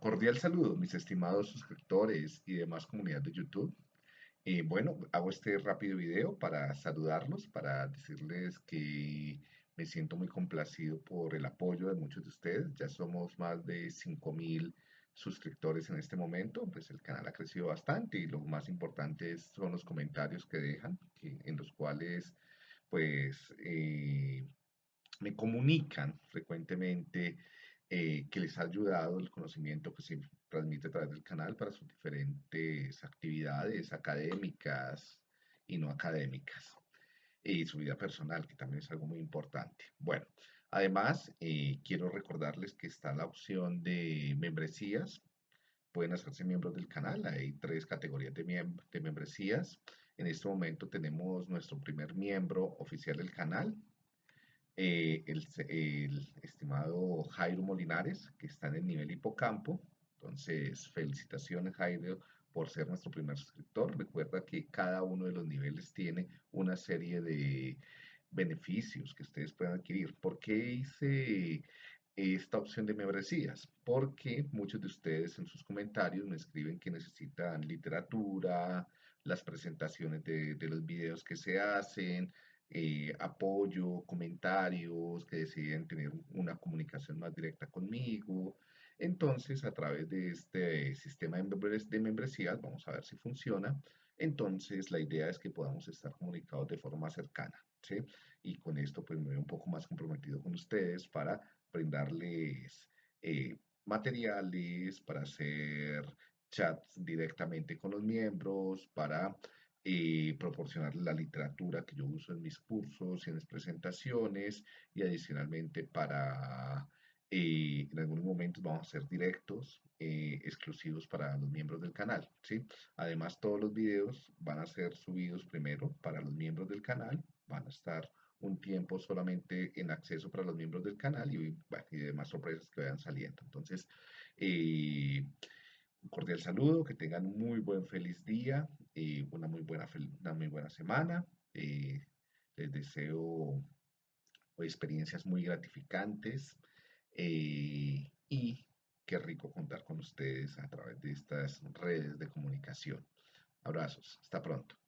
Cordial saludo, mis estimados suscriptores y demás comunidad de YouTube. Eh, bueno, hago este rápido video para saludarlos, para decirles que me siento muy complacido por el apoyo de muchos de ustedes. Ya somos más de 5.000 suscriptores en este momento, pues el canal ha crecido bastante y lo más importante son los comentarios que dejan, en los cuales pues eh, me comunican frecuentemente eh, que les ha ayudado el conocimiento que se transmite a través del canal para sus diferentes actividades académicas y no académicas y su vida personal, que también es algo muy importante. Bueno, además, eh, quiero recordarles que está la opción de membresías. Pueden hacerse miembros del canal. Hay tres categorías de, de membresías. En este momento tenemos nuestro primer miembro oficial del canal, eh, el, estimado Jairo Molinares, que está en el nivel hipocampo. Entonces, felicitaciones Jairo por ser nuestro primer suscriptor. Recuerda que cada uno de los niveles tiene una serie de beneficios que ustedes pueden adquirir. ¿Por qué hice esta opción de membresías? Porque muchos de ustedes en sus comentarios me escriben que necesitan literatura, las presentaciones de, de los videos que se hacen, eh, apoyo, comentarios, que deciden tener una comunicación más directa conmigo. Entonces, a través de este sistema de membresías, vamos a ver si funciona. Entonces, la idea es que podamos estar comunicados de forma cercana, ¿sí? Y con esto, pues me veo un poco más comprometido con ustedes para brindarles eh, materiales, para hacer chats directamente con los miembros, para y proporcionar la literatura que yo uso en mis cursos y en mis presentaciones y adicionalmente para eh, en algunos momentos vamos a hacer directos eh, exclusivos para los miembros del canal ¿sí? además todos los videos van a ser subidos primero para los miembros del canal van a estar un tiempo solamente en acceso para los miembros del canal y, y demás sorpresas que vayan saliendo entonces eh, un cordial saludo, que tengan un muy buen feliz día, y una, muy buena, una muy buena semana. Eh, les deseo experiencias muy gratificantes eh, y qué rico contar con ustedes a través de estas redes de comunicación. Abrazos, hasta pronto.